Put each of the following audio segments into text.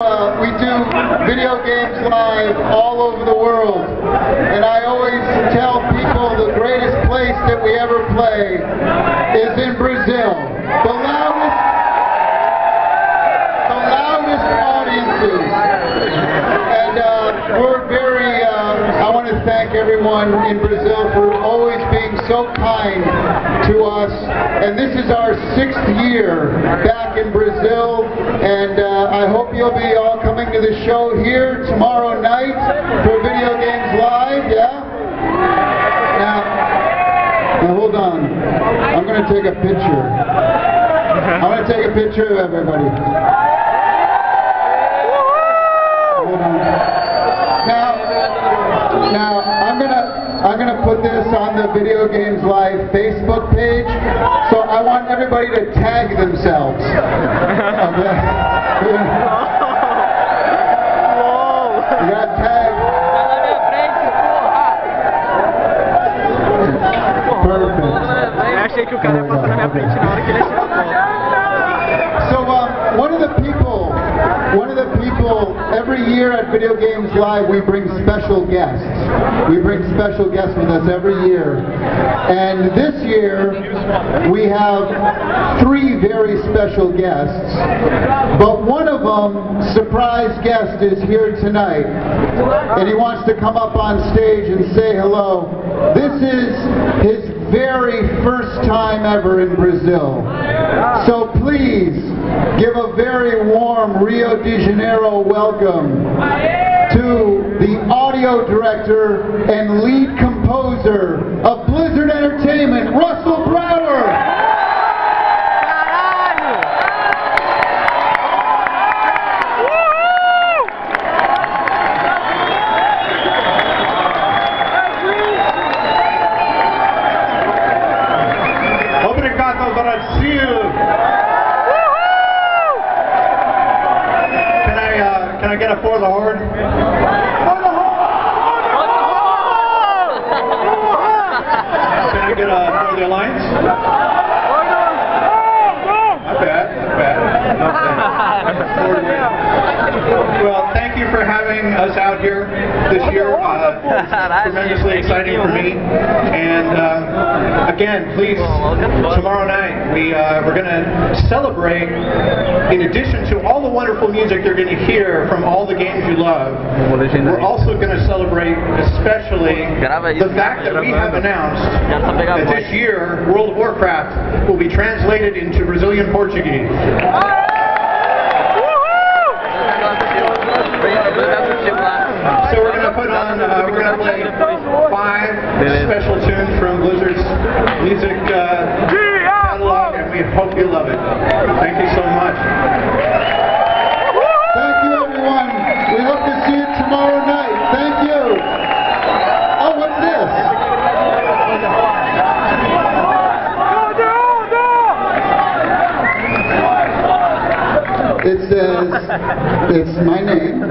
Uh, we do video games live all over the world. And I always tell people the greatest place that we ever play is in Brazil. The loudest, the loudest audiences. And uh, we're very, uh, I want to thank everyone in Brazil for so kind to us. And this is our sixth year back in Brazil. And uh, I hope you'll be all coming to the show here tomorrow night for Video Games Live, yeah? Now, now hold on. I'm going to take a picture. I'm going to take a picture of everybody. Put this on the Video Games Live Facebook page. So I want everybody to tag themselves. Okay. You got tagged. Perfect. Eu achei que o cara ia passar na minha frente na hora que ele achou a foto. So um, one of the people, one of the people, every year at Video Games Live we bring special guests. We bring special guests with us every year. And this year we have three very special guests. But one of them, surprise guest, is here tonight. And he wants to come up on stage and say hello. This is his very first time ever in Brazil. So please give a very warm Rio de Janeiro welcome to the audio director and lead composer of Blizzard Entertainment, Russell Brower. Obrigado, Brasil. Can I uh, can I get a for the Horde? For the Can I get a for the alliance? Not bad, not bad, not bad. For the- Well, thank you for having us out here this year. Uh, tremendously exciting for me. And uh, again, please, tomorrow night we uh, we're going to celebrate. In addition to all the wonderful music you're going to hear from all the games you love, we're also going to celebrate, especially the fact that we have announced that this year World of Warcraft will be translated into Brazilian Portuguese. So we're gonna put on, uh, we're gonna play five special tunes from Blizzard's music uh, catalog, and we hope you love it. Thank you so much. Thank you, everyone. We hope to see you tomorrow night. Thank you. Oh, what's this? It says, it's my name.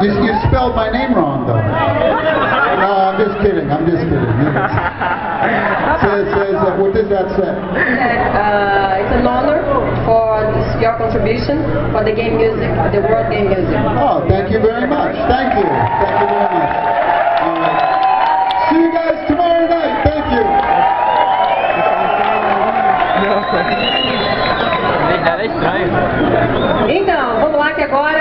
You, you spelled my name wrong, though. No, I'm just kidding. I'm just kidding. It says, says uh, what does that say? Uh, it's an honor for your contribution for the game music, the world game music. Oh, thank you very much. Thank you. Thank you very much. All right. See you guys tomorrow night. Thank you. Então, vamos lá que agora